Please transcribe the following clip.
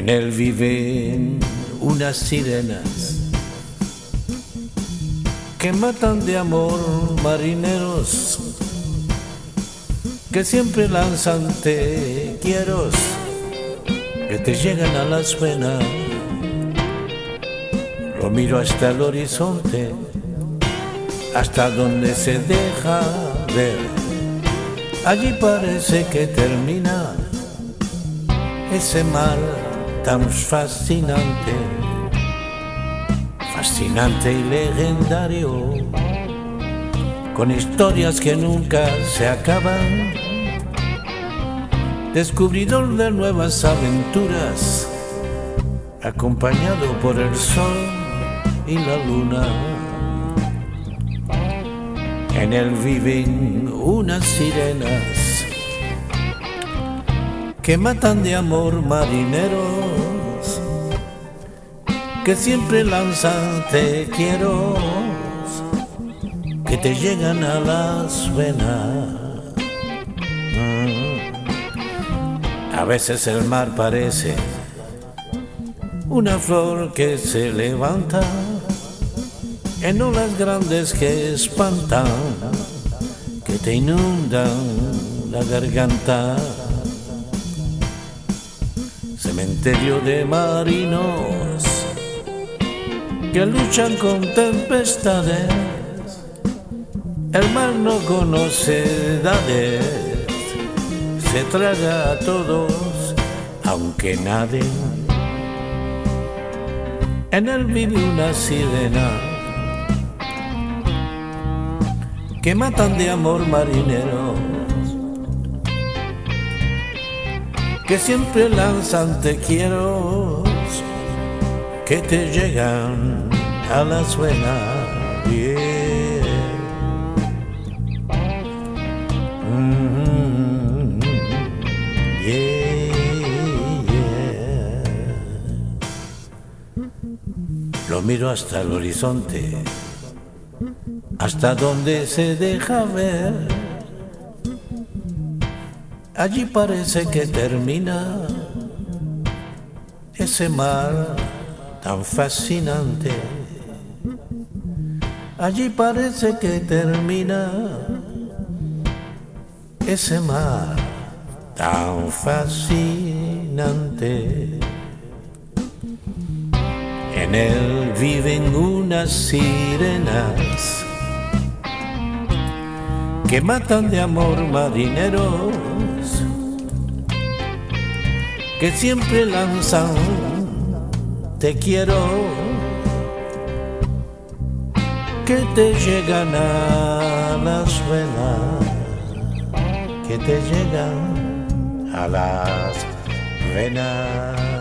En él viven unas sirenas que matan de amor marineros que siempre lanzan te quiero que te llegan a las venas. Lo miro hasta el horizonte, hasta donde se deja ver. Allí parece que termina ese mar tan fascinante, fascinante y legendario, con historias que nunca se acaban, descubridor de nuevas aventuras, acompañado por el sol y la luna. En él viven unas sirenas que matan de amor marineros, que siempre lanzan te quiero, que te llegan a las venas. A veces el mar parece una flor que se levanta en olas grandes que espantan, que te inundan la garganta cementerio de marinos que luchan con tempestades. El mar no conoce edades, se traga a todos, aunque naden. En él vive una sirena que matan de amor marinero que siempre lanzan te quiero, que te llegan a la suena. Mm-hmm. Lo miro hasta el horizonte, hasta donde se deja ver Allí parece que termina ese mar tan fascinante. Allí parece que termina ese mar tan fascinante. En él viven unas sirenas que matan de amor marineros que siempre lanzan te quiero que te llegan a las venas que te llegan a las venas